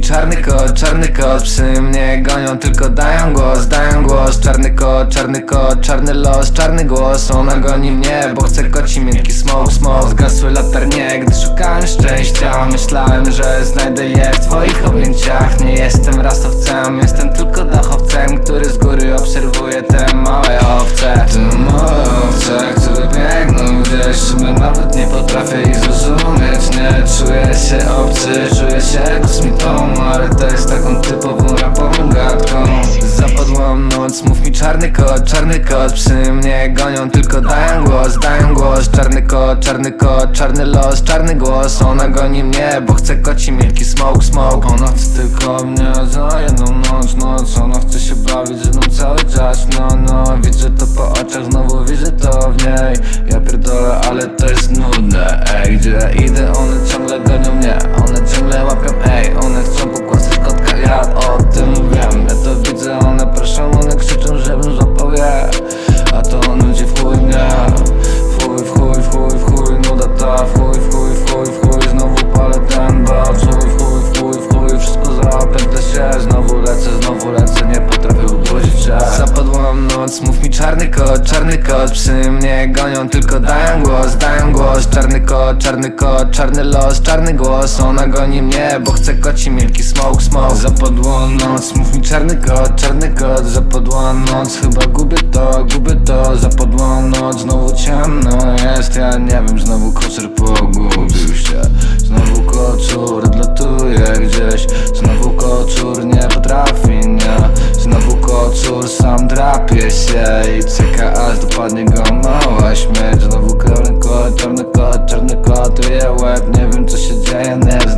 czarny kot, czarny kot Psy mnie gonią, tylko dają głos, dają głos. Czarny kot, czarny kot, czarny los, czarny głos. Ona goni mnie, bo chce koci miękki smoke, smoke Zgasły latarnie, gdy szukałem szczęścia. Myślałem, że znajdę je w twoich objęciach. Nie jestem rasowcem, jestem tylko dachowcem Który z góry obserwuje te małe owce. Te małe owce, które biegną gdzieś nawet nie potrafię ich zrozumieć. Nie czuję się obcy, się kosmitą Ale to jest taką typową rapową gadką. Zapadłam noc, mów mi czarny kot, czarny kot Psy mnie gonią, tylko dają głos, dają głos. Czarny kot, czarny kot, czarny los, czarny głos. Ona goni mnie, bo chce koci miękki smoke, smoke. Ona chce tylko mnie za jedną noc, noc. Ona chce się bawić ze mną cały czas, no, no. Widzę to po oczach, znowu widzę to w niej. Ja pierdolę, ale to jest nudne, ej. Gdzie idę, one ciągle gonią mnie czarny kot, czarny kot Psy mnie gonią, tylko dają głos, dają głos. Czarny kot, czarny kot, czarny los, czarny głos. Ona goni mnie, bo chce koci miękki smoke, smoke. Zapadła noc, mów mi czarny kot, czarny kot. Zapadła noc, chyba gubię to, gubię to. Zapadła noc, znowu ciemno jest. Ja nie wiem, znowu kocer pogubił się. Znowu Kąpie się i czeka aż dopadnie go mała śmierć Znowu królny kot, czarny kot, czarny kot, łeb. Nie wiem co się dzieje, nie